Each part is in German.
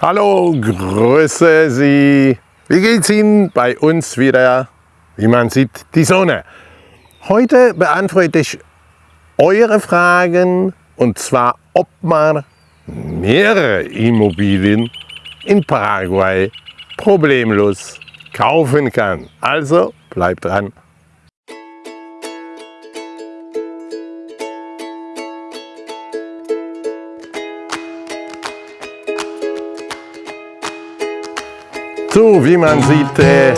Hallo, grüße Sie. Wie geht's Ihnen? Bei uns wieder, wie man sieht, die Sonne. Heute beantworte ich eure Fragen und zwar, ob man mehrere Immobilien in Paraguay problemlos kaufen kann. Also bleibt dran. So, wie man sieht, äh,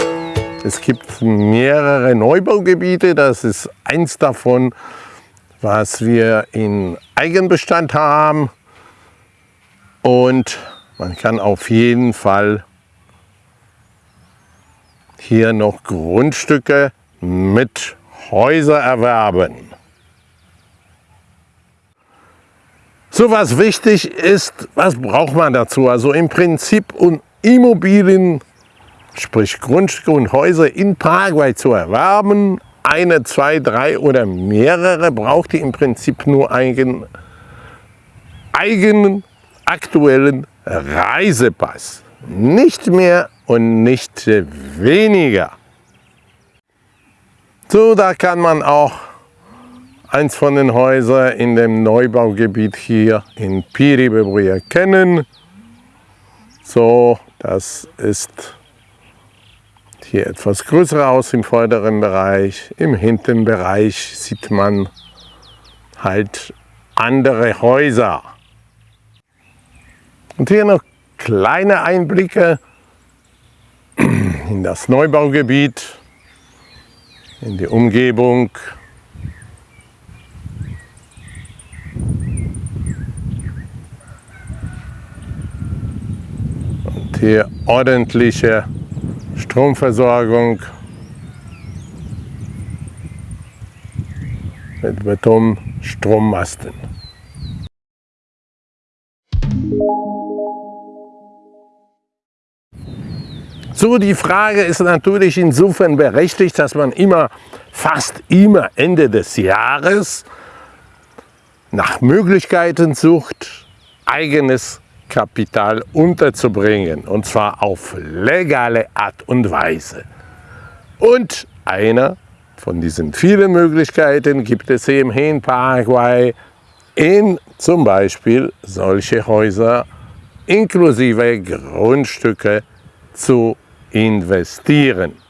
es gibt mehrere Neubaugebiete. Das ist eins davon, was wir in Eigenbestand haben. Und man kann auf jeden Fall hier noch Grundstücke mit Häuser erwerben. So was wichtig ist, was braucht man dazu? Also im Prinzip Immobilien, sprich Grundstücke und Häuser in Paraguay zu erwerben, eine, zwei, drei oder mehrere, braucht ihr im Prinzip nur einen eigenen aktuellen Reisepass. Nicht mehr und nicht weniger. So, da kann man auch eins von den Häusern in dem Neubaugebiet hier in Piribebri erkennen. So, das ist hier etwas größer aus im vorderen Bereich. Im hinteren Bereich sieht man halt andere Häuser. Und hier noch kleine Einblicke in das Neubaugebiet, in die Umgebung. Hier ordentliche Stromversorgung mit Betonstrommasten. So, die Frage ist natürlich insofern berechtigt, dass man immer, fast immer Ende des Jahres nach Möglichkeiten sucht, eigenes Kapital unterzubringen und zwar auf legale Art und Weise. Und einer von diesen vielen Möglichkeiten gibt es eben in Paraguay in zum Beispiel solche Häuser inklusive Grundstücke zu investieren.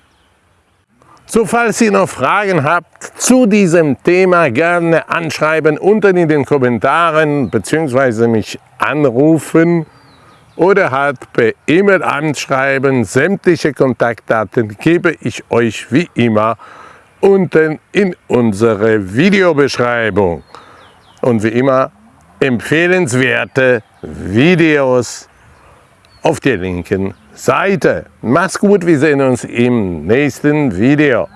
So, falls ihr noch Fragen habt zu diesem Thema, gerne anschreiben unten in den Kommentaren bzw. mich anrufen oder halt per E-Mail anschreiben. Sämtliche Kontaktdaten gebe ich euch wie immer unten in unsere Videobeschreibung. Und wie immer empfehlenswerte Videos auf der linken Seite. Mach's gut, wir sehen uns im nächsten Video.